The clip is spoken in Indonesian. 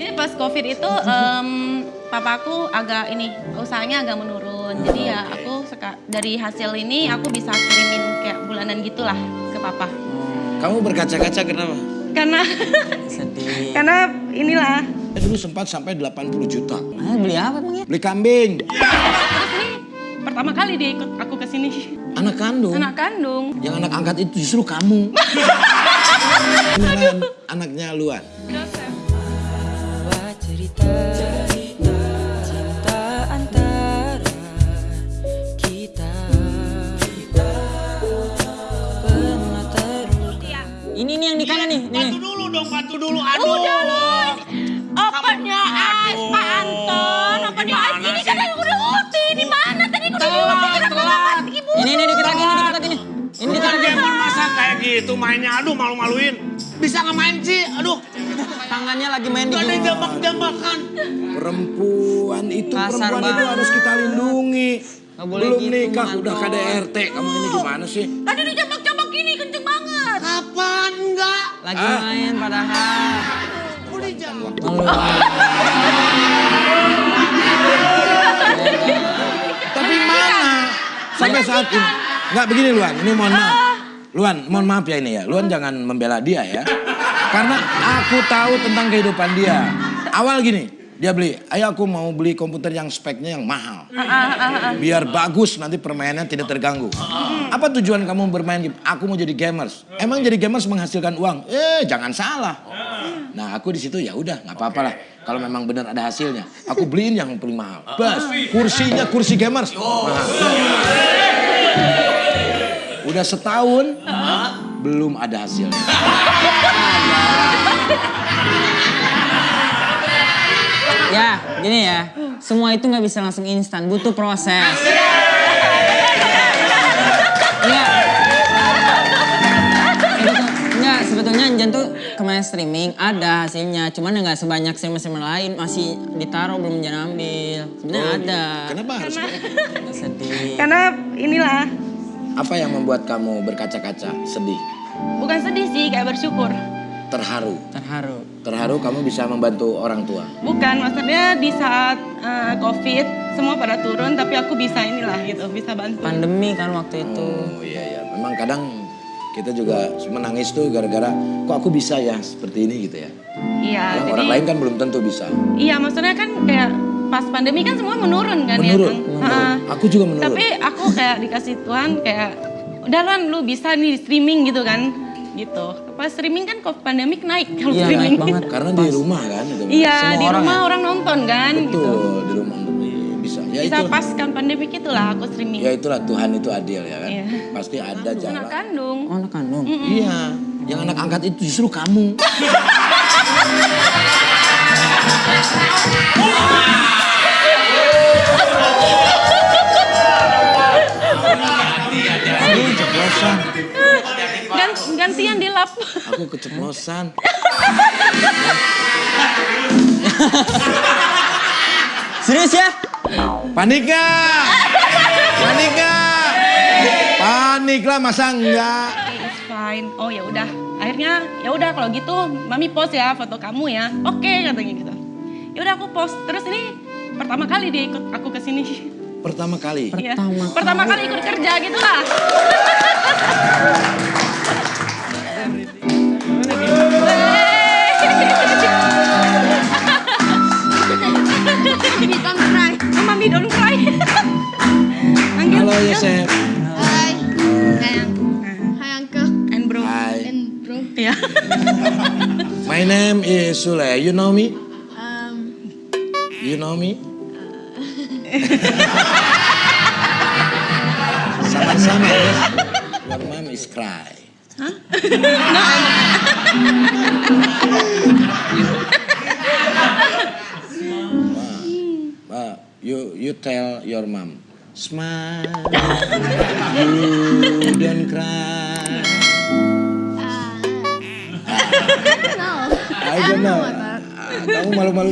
Jadi pas COVID itu um, papaku agak ini usahanya agak menurun. Jadi ya aku seka, dari hasil ini aku bisa kirimin kayak bulanan gitulah ke papa. Kamu berkaca-kaca kenapa? Karena Sedih. karena inilah Dulu sempat sampai 80 juta. Ah, beli apa emang ya? Beli kambing. terus ini pertama kali dia ikut aku ke sini. Anak kandung. Anak kandung. Yang anak angkat itu justru kamu. Kenalan anaknya Luan. Buat Ini nih yang di kanan nih. nih. Bantu dulu dong, bantu dulu. Aduh. Udah loh. Opennya Ais, Pak Anton. Opennya Ais. Gimana Ini kan sih? aku udah ulti. Di mana tadi aku udah Telat, ulti. Kenapa telat. nggak mati, Ibu? Ini nih dikit lagi, ini dikit lagi nih. Ini Ini dikit lagi. Demon masa kayak gitu mainnya. Aduh malu-maluin. Bisa nggak main sih? Aduh. Tangannya lagi main di Gak ada jambak-jambakan. Perempuan itu Kasar perempuan itu banget. harus kita lindungi. Nggak boleh Belum gitu, nikah Manton. udah KDRT. Kamu ini gimana sih? Tadi dijambak-jambak gini kenceng banget. Kapan enggak? Lagi Ah. main padahal. Udah jambak. Tapi mana? Sampai saat ini. Enggak begini Luan, ini mohon maaf. Luan, mohon maaf ya ini ya. Luan jangan membela dia ya. Karena aku tahu tentang kehidupan dia. Awal gini, dia beli, ayo aku mau beli komputer yang speknya yang mahal. Biar bagus nanti permainannya tidak terganggu. Apa tujuan kamu bermain game? Aku mau jadi gamers. Emang jadi gamers menghasilkan uang? Eh, jangan salah. Nah, aku di situ ya udah, nggak apa-apa lah. Kalau memang benar ada hasilnya, aku beliin yang paling mahal. Bas, kursinya kursi gamers. Mahal. Udah setahun, belum ada hasilnya. Ya, gini ya. Semua itu nggak bisa langsung instan, butuh proses. Enggak, sebetulnya Anjan tuh kemarin streaming ada hasilnya, cuman nggak sebanyak streamer-streamer lain masih ditaruh belum Anjan ambil. Sebenarnya ada. Kenapa harus? Sedih. Karena inilah Apa yang membuat kamu berkaca-kaca, sedih, bukan sedih sih kayak bersyukur. terharu? Terharu. Terharu kamu bisa membantu orang tua. Bukan maksudnya di saat eh, COVID semua pada turun tapi aku bisa inilah gitu bisa bantu. Pandemi kan waktu itu. Oh iya ya, memang kadang kita juga menangis tuh gara-gara kok aku bisa ya seperti ini gitu ya. Iya jadi orang lain kan belum tentu bisa. iya maksudnya kan kayak pas pandemi kan semua menurun kan ya Menurun, Kang? menurun. Ha-ha. Aku juga menurun. Tapi aku kayak dikasih Tuhan kayak udah Luan lu bisa nih streaming gitu kan gitu. Pas streaming kan kok pandemik naik kalau Iya, streaming. naik banget. Karena di rumah kan itu. Iya Semua di orang rumah ya? orang nonton kan Betul, gitu. di rumah bisa. Ya Bisa itu. pas kan pandemik itulah aku streaming. Ya itulah Tuhan itu adil ya kan. Iya. Pasti ada jalan. Anak kandung. Oh, anak kandung. Iya, yang anak angkat itu justru kamu. gantian di lap. aku keceplosan. Serius ya? Panik gak? Panik gak? Panik lah masa enggak? It's fine. Oh ya udah. Akhirnya ya udah kalau gitu mami post ya foto kamu ya. Oke katanya gitu. Ya udah aku post. Terus ini pertama kali dia ikut aku ke sini. Pertama kali. Iya. Pertama Pertama kali ikut kerja gitu lah. Mami don't cry. Panggil. Halo Yosef. Hai. Sayang. Hai Uncle. And bro. Hai. And bro. Iya. My name is Sule. You know me? Um, You know me? Sama-sama ya. Your mom is cry. Ma, you tell your mom, smile, you don't cry. no. I don't know. Ah, Kamu malu-malu.